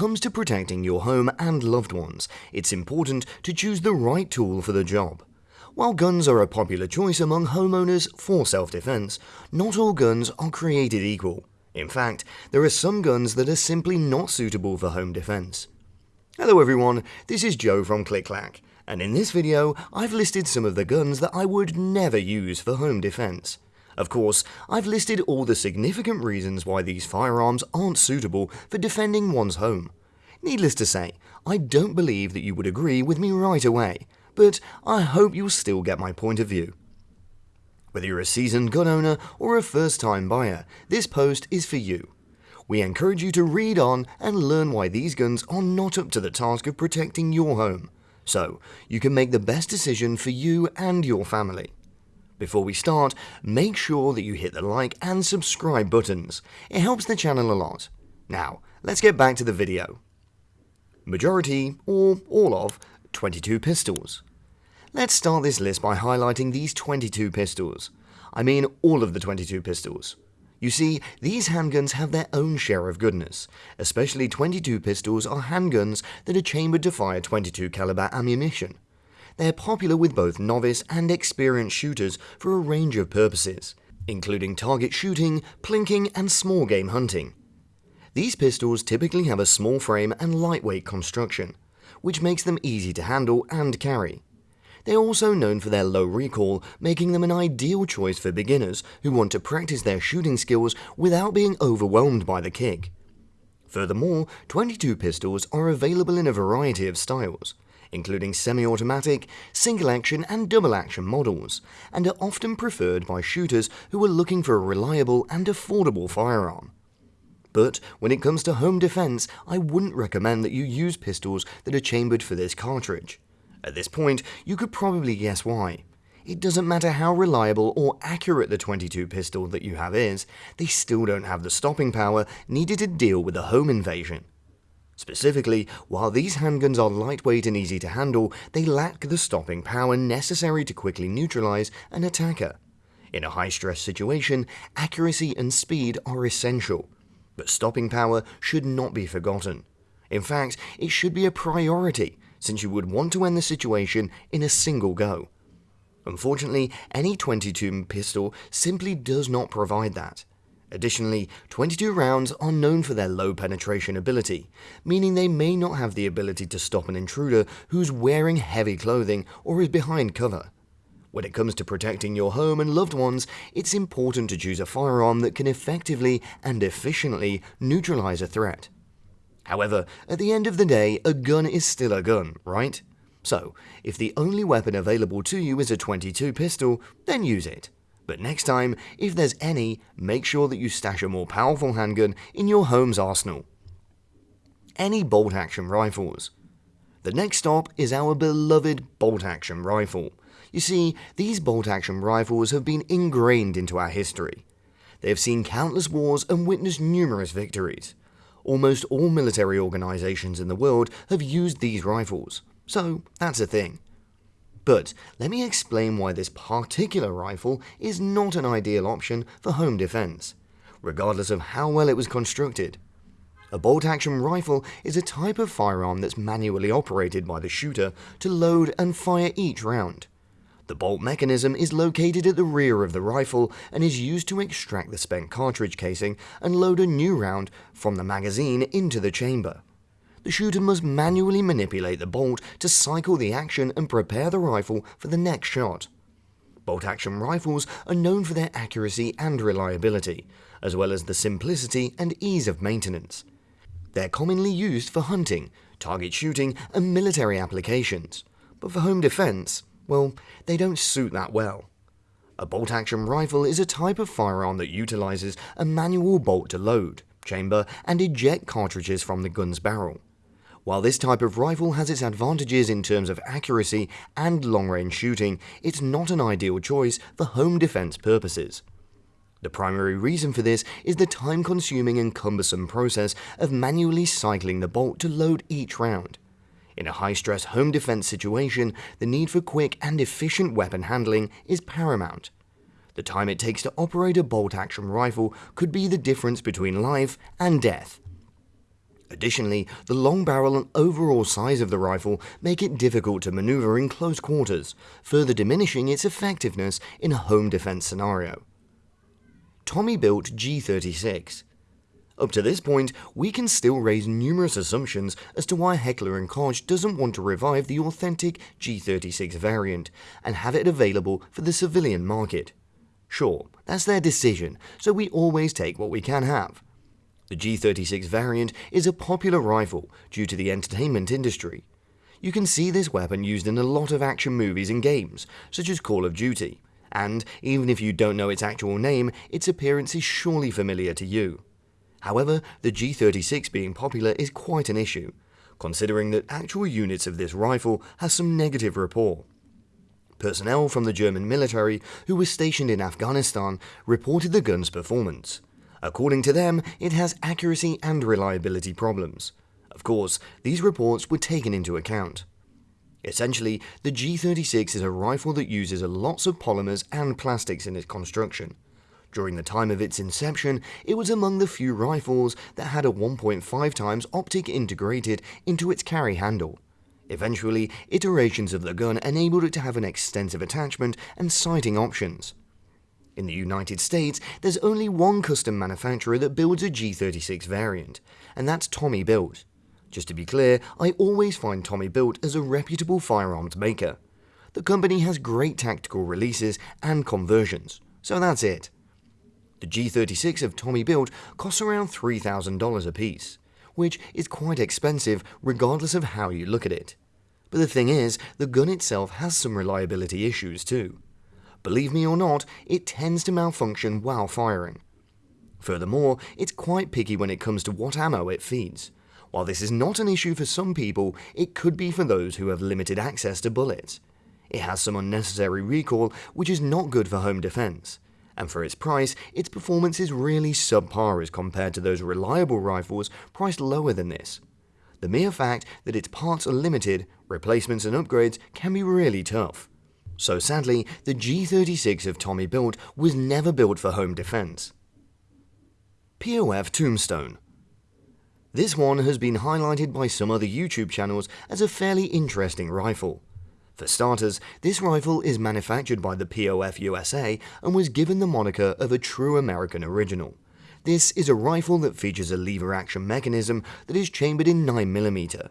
comes to protecting your home and loved ones, it's important to choose the right tool for the job. While guns are a popular choice among homeowners for self-defense, not all guns are created equal. In fact, there are some guns that are simply not suitable for home defense. Hello everyone, this is Joe from ClickClack, and in this video I've listed some of the guns that I would never use for home defense. Of course, I've listed all the significant reasons why these firearms aren't suitable for defending one's home. Needless to say, I don't believe that you would agree with me right away, but I hope you'll still get my point of view. Whether you're a seasoned gun owner or a first time buyer, this post is for you. We encourage you to read on and learn why these guns are not up to the task of protecting your home, so you can make the best decision for you and your family. Before we start, make sure that you hit the like and subscribe buttons. It helps the channel a lot. Now, let's get back to the video. Majority, or all of, 22 pistols. Let's start this list by highlighting these 22 pistols. I mean all of the 22 pistols. You see, these handguns have their own share of goodness, especially 22 pistols are handguns that are chambered to fire 22 caliber ammunition. They're popular with both novice and experienced shooters for a range of purposes, including target shooting, plinking, and small game hunting. These pistols typically have a small frame and lightweight construction, which makes them easy to handle and carry. They're also known for their low recoil, making them an ideal choice for beginners who want to practice their shooting skills without being overwhelmed by the kick. Furthermore, 22 pistols are available in a variety of styles, including semi-automatic, single-action and double-action models, and are often preferred by shooters who are looking for a reliable and affordable firearm. But when it comes to home defense, I wouldn't recommend that you use pistols that are chambered for this cartridge. At this point, you could probably guess why. It doesn't matter how reliable or accurate the 22 pistol that you have is, they still don't have the stopping power needed to deal with a home invasion. Specifically, while these handguns are lightweight and easy to handle, they lack the stopping power necessary to quickly neutralize an attacker. In a high-stress situation, accuracy and speed are essential, but stopping power should not be forgotten. In fact, it should be a priority, since you would want to end the situation in a single go. Unfortunately, any 22 pistol simply does not provide that. Additionally, 22 rounds are known for their low penetration ability, meaning they may not have the ability to stop an intruder who's wearing heavy clothing or is behind cover. When it comes to protecting your home and loved ones, it's important to choose a firearm that can effectively and efficiently neutralize a threat. However, at the end of the day, a gun is still a gun, right? So, if the only weapon available to you is a 22 pistol, then use it. But next time, if there's any, make sure that you stash a more powerful handgun in your home's arsenal. Any bolt action rifles. The next stop is our beloved bolt action rifle. You see, these bolt action rifles have been ingrained into our history. They have seen countless wars and witnessed numerous victories. Almost all military organizations in the world have used these rifles, so that's a thing. But let me explain why this particular rifle is not an ideal option for home defense, regardless of how well it was constructed. A bolt-action rifle is a type of firearm that's manually operated by the shooter to load and fire each round. The bolt mechanism is located at the rear of the rifle and is used to extract the spent cartridge casing and load a new round from the magazine into the chamber the shooter must manually manipulate the bolt to cycle the action and prepare the rifle for the next shot. Bolt action rifles are known for their accuracy and reliability, as well as the simplicity and ease of maintenance. They're commonly used for hunting, target shooting, and military applications, but for home defense, well, they don't suit that well. A bolt action rifle is a type of firearm that utilizes a manual bolt to load, chamber, and eject cartridges from the gun's barrel. While this type of rifle has its advantages in terms of accuracy and long-range shooting, it's not an ideal choice for home defense purposes. The primary reason for this is the time-consuming and cumbersome process of manually cycling the bolt to load each round. In a high-stress home defense situation, the need for quick and efficient weapon handling is paramount. The time it takes to operate a bolt-action rifle could be the difference between life and death. Additionally, the long barrel and overall size of the rifle make it difficult to maneuver in close quarters, further diminishing its effectiveness in a home defense scenario. Tommy built G36. Up to this point, we can still raise numerous assumptions as to why Heckler & Koch doesn't want to revive the authentic G36 variant and have it available for the civilian market. Sure, that's their decision, so we always take what we can have. The G36 variant is a popular rifle due to the entertainment industry. You can see this weapon used in a lot of action movies and games, such as Call of Duty, and even if you don't know its actual name, its appearance is surely familiar to you. However, the G36 being popular is quite an issue, considering that actual units of this rifle has some negative rapport. Personnel from the German military who were stationed in Afghanistan reported the gun's performance. According to them, it has accuracy and reliability problems. Of course, these reports were taken into account. Essentially, the G36 is a rifle that uses lots of polymers and plastics in its construction. During the time of its inception, it was among the few rifles that had a 1.5 times optic integrated into its carry handle. Eventually, iterations of the gun enabled it to have an extensive attachment and sighting options. In the United States, there's only one custom manufacturer that builds a G36 variant, and that's Tommy Built. Just to be clear, I always find Tommy Built as a reputable firearms maker. The company has great tactical releases and conversions, so that's it. The G36 of Tommy Built costs around $3,000 a piece, which is quite expensive regardless of how you look at it. But the thing is, the gun itself has some reliability issues too. Believe me or not, it tends to malfunction while firing. Furthermore, it's quite picky when it comes to what ammo it feeds. While this is not an issue for some people, it could be for those who have limited access to bullets. It has some unnecessary recoil, which is not good for home defense. And for its price, its performance is really subpar as compared to those reliable rifles priced lower than this. The mere fact that its parts are limited, replacements and upgrades can be really tough. So sadly, the G36 of Tommy built was never built for home defense. POF Tombstone This one has been highlighted by some other YouTube channels as a fairly interesting rifle. For starters, this rifle is manufactured by the POF USA and was given the moniker of a true American original. This is a rifle that features a lever action mechanism that is chambered in 9mm.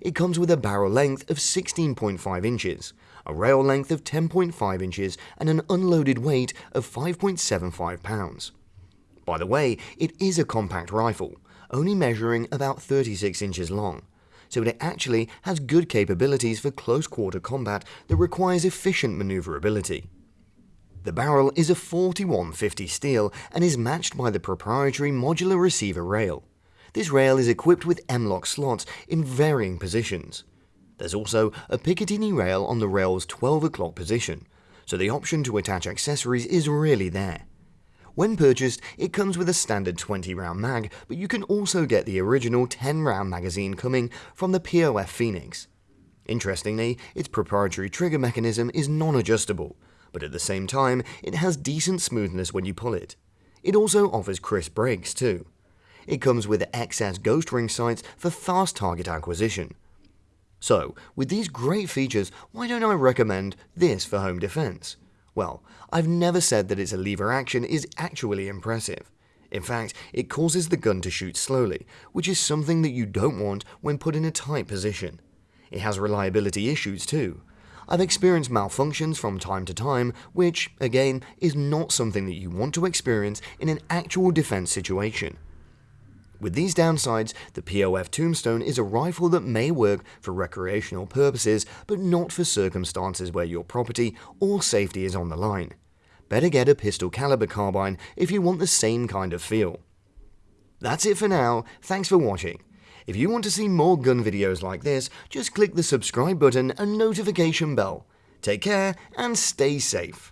It comes with a barrel length of 16.5 inches, a rail length of 10.5 inches, and an unloaded weight of 5.75 pounds. By the way, it is a compact rifle, only measuring about 36 inches long, so it actually has good capabilities for close quarter combat that requires efficient maneuverability. The barrel is a 4150 steel and is matched by the proprietary modular receiver rail. This rail is equipped with M-LOK slots in varying positions. There's also a Picatinny rail on the rail's 12 o'clock position, so the option to attach accessories is really there. When purchased, it comes with a standard 20 round mag, but you can also get the original 10 round magazine coming from the POF Phoenix. Interestingly, its proprietary trigger mechanism is non-adjustable, but at the same time, it has decent smoothness when you pull it. It also offers crisp breaks too. It comes with XS ghost ring sights for fast target acquisition, so, with these great features, why don't I recommend this for home defense? Well, I've never said that its lever action is actually impressive. In fact, it causes the gun to shoot slowly, which is something that you don't want when put in a tight position. It has reliability issues too. I've experienced malfunctions from time to time, which, again, is not something that you want to experience in an actual defense situation. With these downsides, the POF Tombstone is a rifle that may work for recreational purposes, but not for circumstances where your property or safety is on the line. Better get a pistol caliber carbine if you want the same kind of feel. That's it for now, thanks for watching. If you want to see more gun videos like this, just click the subscribe button and notification bell. Take care and stay safe.